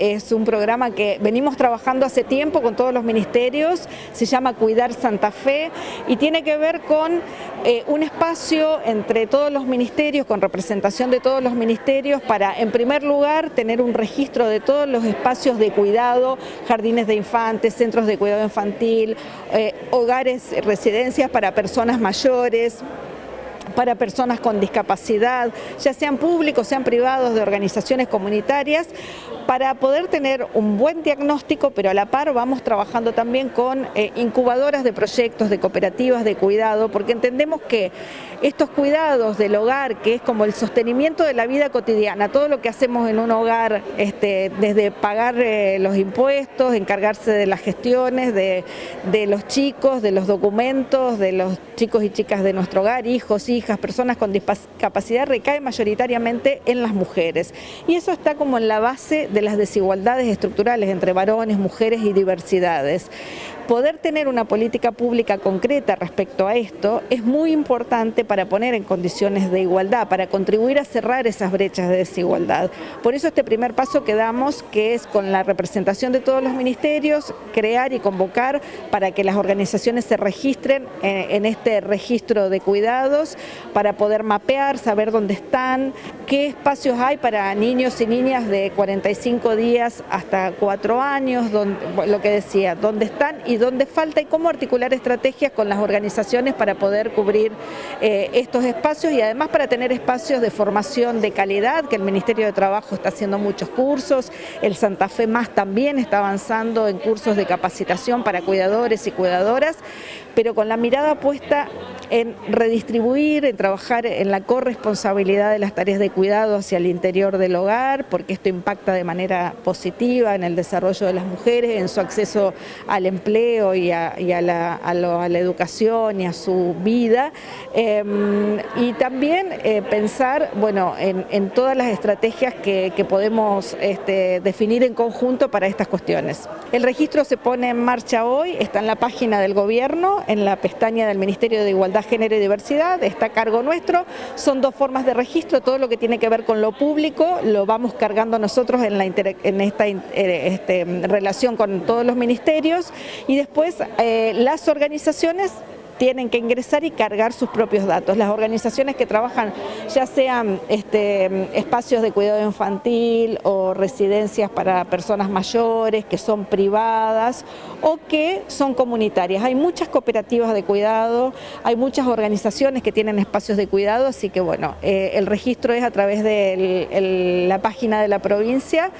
Es un programa que venimos trabajando hace tiempo con todos los ministerios, se llama Cuidar Santa Fe y tiene que ver con eh, un espacio entre todos los ministerios, con representación de todos los ministerios para, en primer lugar, tener un registro de todos los espacios de cuidado, jardines de infantes, centros de cuidado infantil, eh, hogares, residencias para personas mayores, para personas con discapacidad, ya sean públicos, sean privados, de organizaciones comunitarias, para poder tener un buen diagnóstico, pero a la par vamos trabajando también con eh, incubadoras de proyectos, de cooperativas de cuidado, porque entendemos que estos cuidados del hogar, que es como el sostenimiento de la vida cotidiana, todo lo que hacemos en un hogar, este, desde pagar eh, los impuestos, encargarse de las gestiones, de, de los chicos, de los documentos, de los chicos y chicas de nuestro hogar, hijos, hijas, personas con discapacidad, recae mayoritariamente en las mujeres. Y eso está como en la base de las desigualdades estructurales entre varones, mujeres y diversidades poder tener una política pública concreta respecto a esto es muy importante para poner en condiciones de igualdad, para contribuir a cerrar esas brechas de desigualdad. Por eso este primer paso que damos, que es con la representación de todos los ministerios, crear y convocar para que las organizaciones se registren eh, en este registro de cuidados, para poder mapear, saber dónde están, qué espacios hay para niños y niñas de 45 días hasta 4 años, lo que decía, dónde están y dónde falta y cómo articular estrategias con las organizaciones para poder cubrir eh, estos espacios y además para tener espacios de formación de calidad, que el Ministerio de Trabajo está haciendo muchos cursos, el Santa Fe Más también está avanzando en cursos de capacitación para cuidadores y cuidadoras, pero con la mirada puesta en redistribuir, en trabajar en la corresponsabilidad de las tareas de cuidado hacia el interior del hogar, porque esto impacta de manera positiva en el desarrollo de las mujeres, en su acceso al empleo y a, la, educación y a su vida. Em, y también eh, pensar bueno, en, todas las estrategias que, podemos este, definir en conjunto para estas cuestiones. El registro se pone en marcha hoy, está en la página del gobierno, en la pestaña del Ministerio de Igualdad Género y Diversidad, está a cargo nuestro, son dos formas de registro, todo lo que tiene que ver con lo público lo vamos cargando nosotros en, la en esta eh, este, relación con todos los ministerios. Y después eh, las organizaciones tienen que ingresar y cargar sus propios datos. Las organizaciones que trabajan, ya sean este, espacios de cuidado infantil o residencias para personas mayores, que son privadas o que son comunitarias. Hay muchas cooperativas de cuidado, hay muchas organizaciones que tienen espacios de cuidado, así que bueno, eh, el registro es a través de la página de la provincia